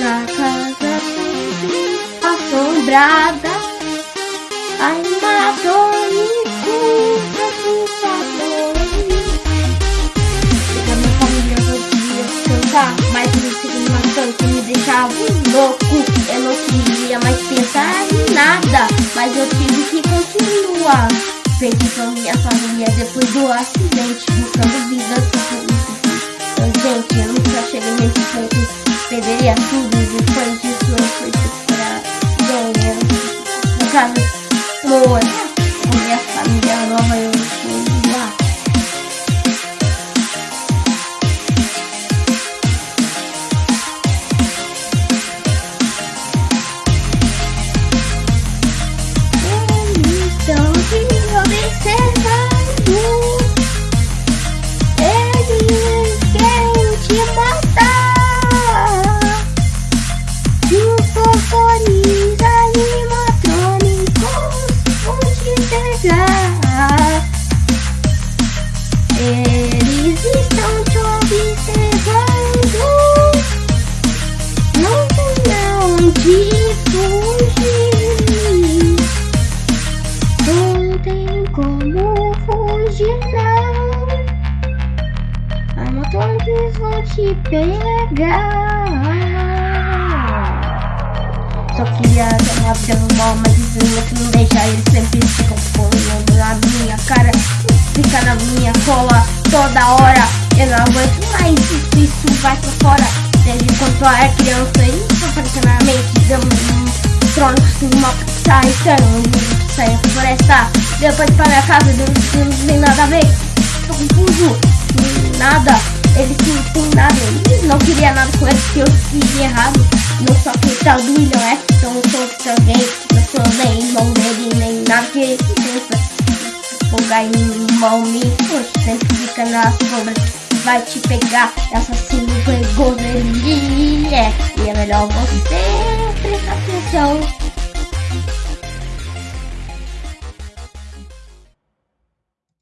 na casa assombrada, ainda dorme com a sensação. Chega minha família, podia cantar, tá? mas no segundo uma canção me deixava louco. Eu não queria mais pensar em nada, mas eu tive que continuar. Perdi pra minha família depois do acidente, buscando vida perderia tudo depois disso eu fui pra ganhar. No caso, com minha família nova eu fui lá. Estão te observando. Eles fugir. Não tem como fugir, não. Animatrônicos vão te pegar. Só queria ter uma vida normal, mas infelizmente não deixa eles sempre ficam olhando na minha cara, fica na minha cola toda hora. Eu não aguento mais isso, isso vai pra fora. Desde quando eu era criança, isso apareceu na mente, deu um trono com uma sai, então, sai pra floresta. Depois pra minha casa, não, não tem nada a ver, tô confuso, nada. Eles não tem nada, eles não queria nada com eles, que eu fiz errado. Não sou acreditado e não é, então eu sou pra alguém, não sou nem irmão dele, nem nada que ele pensa. Fogar em mão me poxa, sempre fica na sombra, vai te pegar, assassino é, e é melhor você prestar atenção.